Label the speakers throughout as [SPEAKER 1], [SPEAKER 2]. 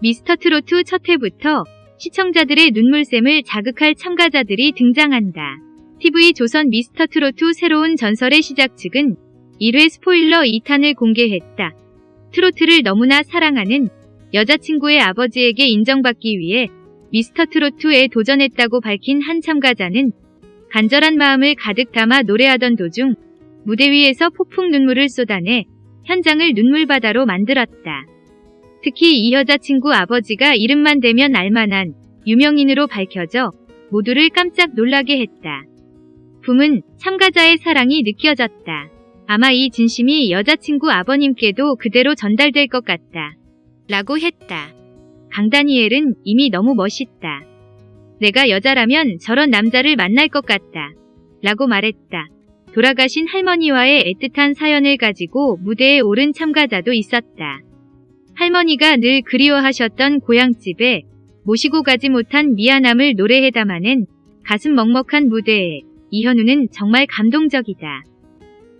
[SPEAKER 1] 미스터 트로트 첫 회부터 시청자들의 눈물샘을 자극할 참가자들이 등장한다. TV 조선 미스터 트로트 새로운 전설의 시작 측은 1회 스포일러 2탄을 공개했다. 트로트를 너무나 사랑하는 여자친구의 아버지에게 인정받기 위해 미스터 트로트에 도전했다고 밝힌 한 참가자는 간절한 마음을 가득 담아 노래하던 도중 무대 위에서 폭풍 눈물을 쏟아내 현장을 눈물바다로 만들었다. 특히 이 여자친구 아버지가 이름만 대면 알만한 유명인으로 밝혀져 모두를 깜짝 놀라게 했다. 붐은 참가자의 사랑이 느껴졌다. 아마 이 진심이 여자친구 아버님께도 그대로 전달될 것 같다. 라고 했다. 강다니엘은 이미 너무 멋있다. 내가 여자라면 저런 남자를 만날 것 같다. 라고 말했다. 돌아가신 할머니와의 애틋한 사연을 가지고 무대에 오른 참가자도 있었다. 할머니가 늘 그리워하셨던 고향집에 모시고 가지 못한 미안함을 노래해 담아낸 가슴 먹먹한 무대에 이현우는 정말 감동적이다.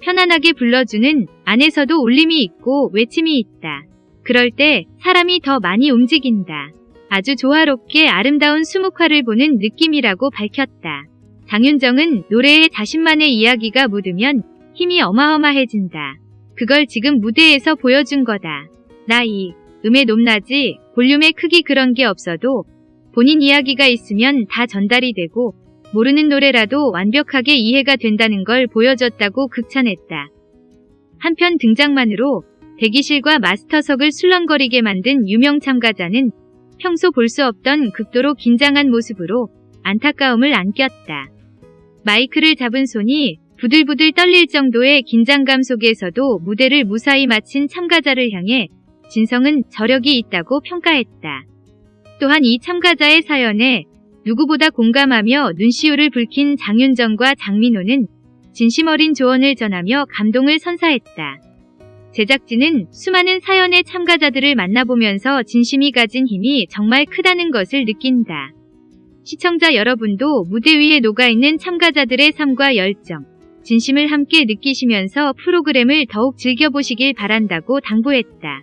[SPEAKER 1] 편안하게 불러주는 안에서도 울림이 있고 외침이 있다. 그럴 때 사람이 더 많이 움직인다. 아주 조화롭게 아름다운 수묵화를 보는 느낌이라고 밝혔다. 장윤정은 노래에 자신만의 이야기가 묻으면 힘이 어마어마해진다. 그걸 지금 무대에서 보여준 거다. 나이, 음의 높낮이, 볼륨의 크기 그런 게 없어도 본인 이야기가 있으면 다 전달이 되고 모르는 노래라도 완벽하게 이해가 된다는 걸 보여줬다고 극찬했다. 한편 등장만으로 대기실과 마스터석을 술렁거리게 만든 유명 참가자는 평소 볼 수 없던 극도로 긴장한 모습으로 안타까움을 안겼다. 마이크를 잡은 손이 부들부들 떨릴 정도의 긴장감 속에서도 무대를 무사히 마친 참가자를 향해 진성은 저력이 있다고 평가했다. 또한 이 참가자의 사연에 누구보다 공감하며 눈시울을 붉힌 장윤정과 장민호는 진심 어린 조언을 전하며 감동을 선사했다. 제작진은 수많은 사연의 참가자들을 만나보면서 진심이 가진 힘이 정말 크다는 것을 느낀다. 시청자 여러분도 무대 위에 녹아있는 참가자들의 삶과 열정, 진심을 함께 느끼시면서 프로그램을 더욱 즐겨보시길 바란다고 당부했다.